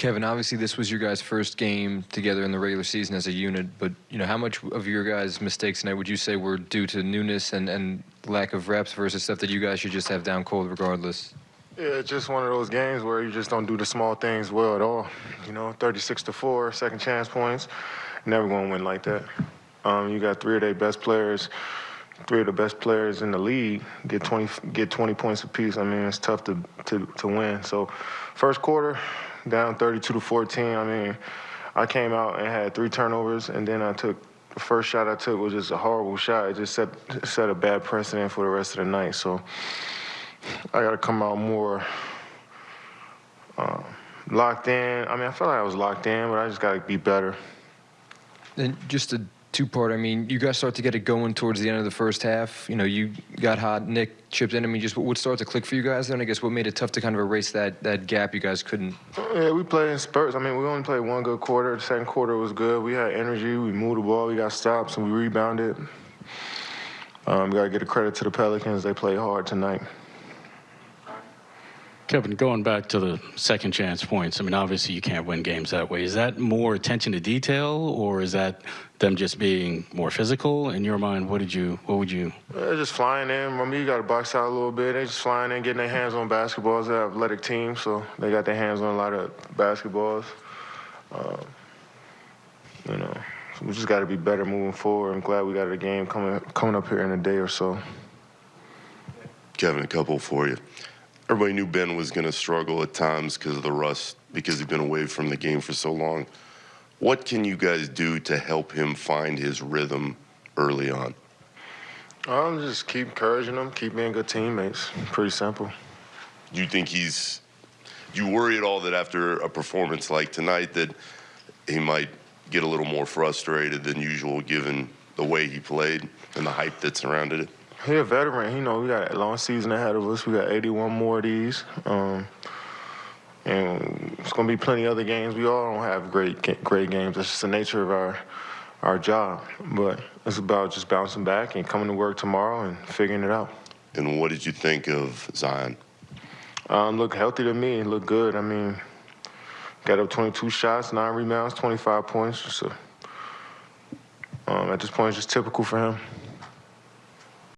Kevin, obviously this was your guys' first game together in the regular season as a unit, but you know how much of your guys' mistakes tonight would you say were due to newness and, and lack of reps versus stuff that you guys should just have down cold regardless? Yeah, it's just one of those games where you just don't do the small things well at all. You know, 36 to four, second chance points, never going to win like that. Um, you got three of their best players, three of the best players in the league get 20 get 20 points apiece. I mean, it's tough to to to win. So, first quarter, down 32 to 14. I mean, I came out and had three turnovers, and then I took the first shot I took was just a horrible shot. It just set set a bad precedent for the rest of the night. So I got to come out more uh, locked in. I mean, I felt like I was locked in, but I just got to be better. And just a two-part. I mean, you guys start to get it going towards the end of the first half. You know, you got hot. Nick chipped in. I mean, just what started to click for you guys then? I guess what made it tough to kind of erase that that gap you guys couldn't. Yeah, we played in spurts. I mean, we only played one good quarter. The second quarter was good. We had energy. We moved the ball. We got stops and we rebounded. Um, got to get a credit to the Pelicans. They played hard tonight. Kevin, going back to the second chance points, I mean, obviously you can't win games that way. Is that more attention to detail, or is that them just being more physical? In your mind, what did you, what would you? They're just flying in. I mean, you got to box out a little bit. They're just flying in, getting their hands on basketballs. They're an athletic team, so they got their hands on a lot of basketballs. Uh, you know, so we just got to be better moving forward. I'm glad we got a game coming coming up here in a day or so. Kevin, a couple for you. Everybody knew Ben was going to struggle at times because of the rust, because he'd been away from the game for so long. What can you guys do to help him find his rhythm early on? I'm just keep encouraging him, keep being good teammates. Pretty simple. Do you think he's? Do you worry at all that after a performance like tonight that he might get a little more frustrated than usual, given the way he played and the hype that surrounded it? He a veteran. You know, we got a long season ahead of us. We got 81 more of these. Um, and it's going to be plenty of other games. We all don't have great great games. That's just the nature of our our job. But it's about just bouncing back and coming to work tomorrow and figuring it out. And what did you think of Zion? Um, look healthy to me. Look good. I mean, got up 22 shots, nine rebounds, 25 points. So um, at this point, it's just typical for him.